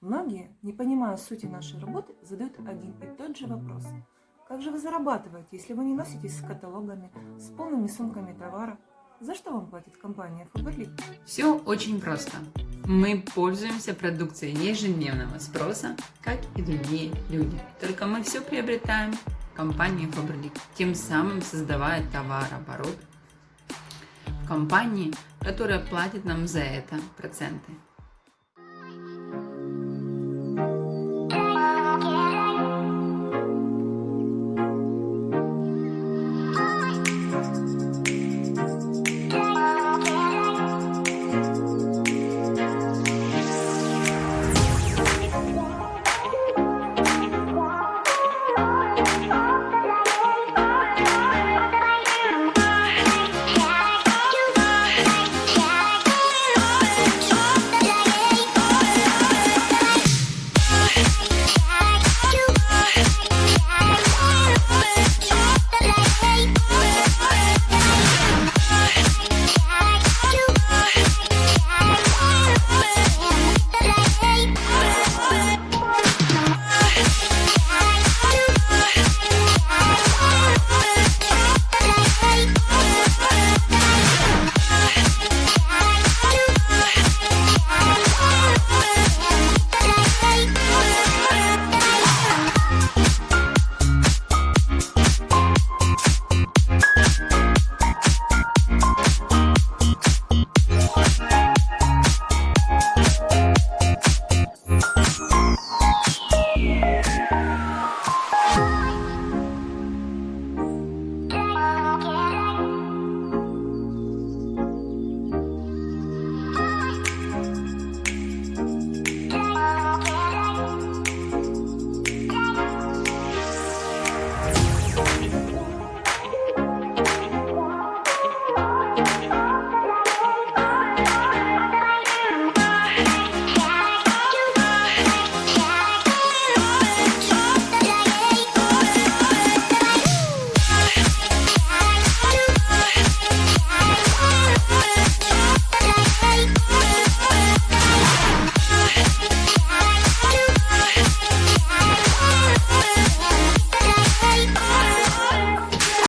Многие, не понимая сути нашей работы, задают один и тот же вопрос. Как же вы зарабатываете, если вы не носитесь с каталогами, с полными сумками товара? За что вам платит компания Faberlic? Все очень просто. Мы пользуемся продукцией ежедневного спроса, как и другие люди. Только мы все приобретаем компанией компании Faberlic, тем самым создавая товарооборот в компании, которая платит нам за это проценты.